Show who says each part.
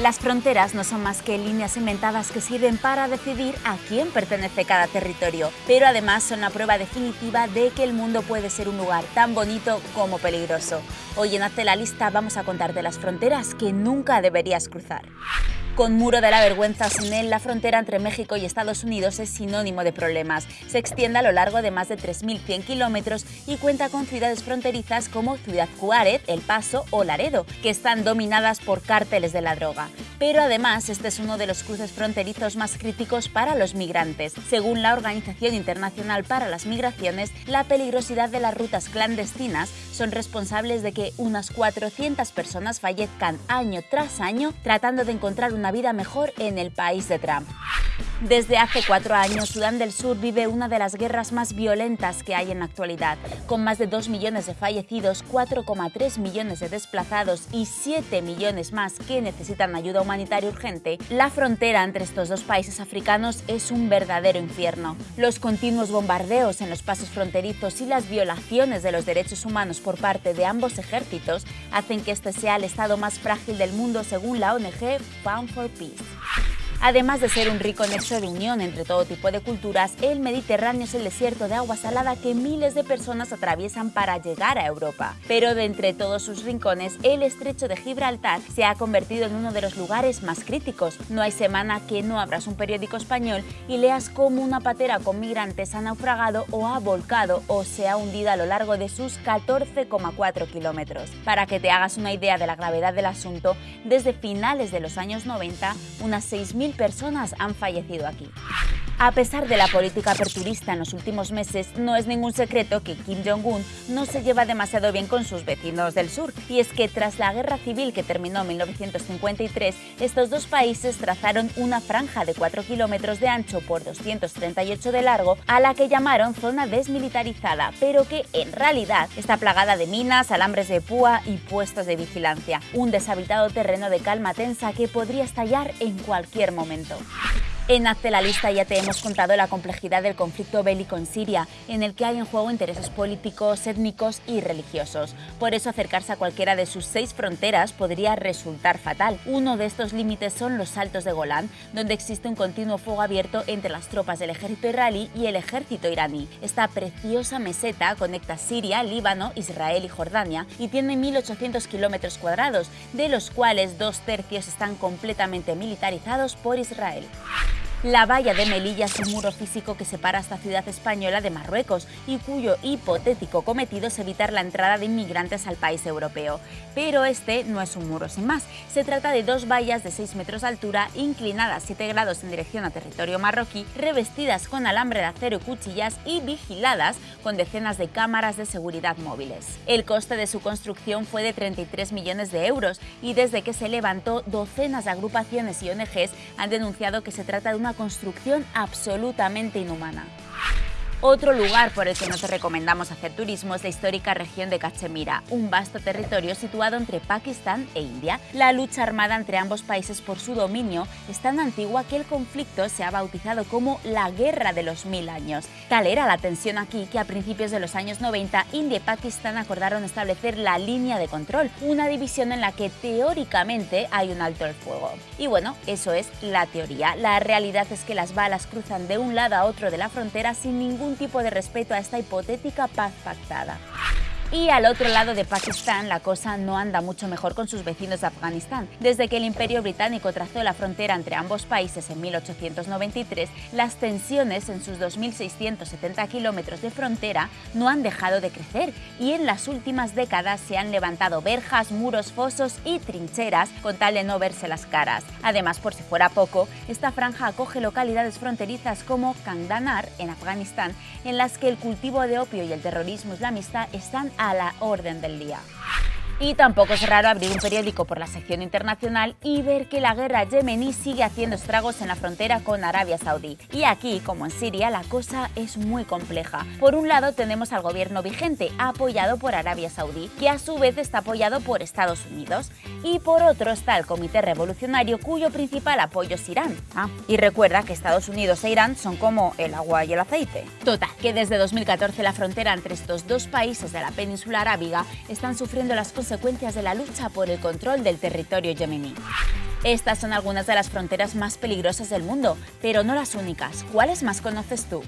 Speaker 1: Las fronteras no son más que líneas inventadas que sirven para decidir a quién pertenece cada territorio, pero además son la prueba definitiva de que el mundo puede ser un lugar tan bonito como peligroso. Hoy en Hazte la Lista vamos a contarte las fronteras que nunca deberías cruzar. Con muro de la vergüenza sin él, la frontera entre México y Estados Unidos es sinónimo de problemas. Se extiende a lo largo de más de 3.100 kilómetros y cuenta con ciudades fronterizas como Ciudad Juárez, El Paso o Laredo, que están dominadas por cárteles de la droga. Pero además, este es uno de los cruces fronterizos más críticos para los migrantes. Según la Organización Internacional para las Migraciones, la peligrosidad de las rutas clandestinas son responsables de que unas 400 personas fallezcan año tras año tratando de encontrar una vida mejor en el país de Trump. Desde hace cuatro años, Sudán del Sur vive una de las guerras más violentas que hay en la actualidad. Con más de 2 millones de fallecidos, 4,3 millones de desplazados y 7 millones más que necesitan ayuda humanitaria urgente, la frontera entre estos dos países africanos es un verdadero infierno. Los continuos bombardeos en los pasos fronterizos y las violaciones de los derechos humanos por parte de ambos ejércitos hacen que este sea el estado más frágil del mundo según la ONG Found for Peace. Además de ser un rico nexo de unión entre todo tipo de culturas, el Mediterráneo es el desierto de agua salada que miles de personas atraviesan para llegar a Europa. Pero de entre todos sus rincones, el estrecho de Gibraltar se ha convertido en uno de los lugares más críticos. No hay semana que no abras un periódico español y leas cómo una patera con migrantes ha naufragado o ha volcado o se ha hundido a lo largo de sus 14,4 kilómetros. Para que te hagas una idea de la gravedad del asunto, desde finales de los años 90, unas 6.000 personas han fallecido aquí. A pesar de la política aperturista en los últimos meses, no es ningún secreto que Kim Jong-un no se lleva demasiado bien con sus vecinos del sur. Y es que tras la guerra civil que terminó en 1953, estos dos países trazaron una franja de 4 kilómetros de ancho por 238 de largo, a la que llamaron zona desmilitarizada, pero que en realidad está plagada de minas, alambres de púa y puestos de vigilancia. Un deshabitado terreno de calma tensa que podría estallar en cualquier momento. En Hazte la Lista ya te hemos contado la complejidad del conflicto bélico en Siria, en el que hay en juego intereses políticos, étnicos y religiosos. Por eso acercarse a cualquiera de sus seis fronteras podría resultar fatal. Uno de estos límites son los Saltos de Golán, donde existe un continuo fuego abierto entre las tropas del ejército israelí y el ejército iraní. Esta preciosa meseta conecta Siria, Líbano, Israel y Jordania y tiene 1.800 kilómetros cuadrados, de los cuales dos tercios están completamente militarizados por Israel. La valla de Melilla es un muro físico que separa esta ciudad española de Marruecos y cuyo hipotético cometido es evitar la entrada de inmigrantes al país europeo. Pero este no es un muro sin más. Se trata de dos vallas de 6 metros de altura, inclinadas 7 grados en dirección a territorio marroquí, revestidas con alambre de acero y cuchillas y vigiladas con decenas de cámaras de seguridad móviles. El coste de su construcción fue de 33 millones de euros y desde que se levantó, docenas de agrupaciones y ONGs han denunciado que se trata de una construcción absolutamente inhumana. Otro lugar por el que no te recomendamos hacer turismo es la histórica región de Cachemira, un vasto territorio situado entre Pakistán e India. La lucha armada entre ambos países por su dominio es tan antigua que el conflicto se ha bautizado como la Guerra de los Mil Años. Tal era la tensión aquí que a principios de los años 90 India y Pakistán acordaron establecer la línea de control, una división en la que teóricamente hay un alto el fuego. Y bueno, eso es la teoría. La realidad es que las balas cruzan de un lado a otro de la frontera sin ningún tipo de respeto a esta hipotética paz pactada. Y al otro lado de Pakistán la cosa no anda mucho mejor con sus vecinos de Afganistán. Desde que el Imperio Británico trazó la frontera entre ambos países en 1893, las tensiones en sus 2.670 kilómetros de frontera no han dejado de crecer y en las últimas décadas se han levantado verjas, muros, fosos y trincheras con tal de no verse las caras. Además, por si fuera poco, esta franja acoge localidades fronterizas como Kandanar, en Afganistán, en las que el cultivo de opio y el terrorismo islamista están a la orden del día. Y tampoco es raro abrir un periódico por la sección internacional y ver que la guerra yemení sigue haciendo estragos en la frontera con Arabia Saudí. Y aquí, como en Siria, la cosa es muy compleja. Por un lado tenemos al gobierno vigente, apoyado por Arabia Saudí, que a su vez está apoyado por Estados Unidos. Y por otro está el Comité Revolucionario, cuyo principal apoyo es Irán. Ah, y recuerda que Estados Unidos e Irán son como el agua y el aceite. Total, que desde 2014 la frontera entre estos dos países de la península arábiga están sufriendo las consecuencias de la lucha por el control del territorio yemení. Estas son algunas de las fronteras más peligrosas del mundo, pero no las únicas. ¿Cuáles más conoces tú?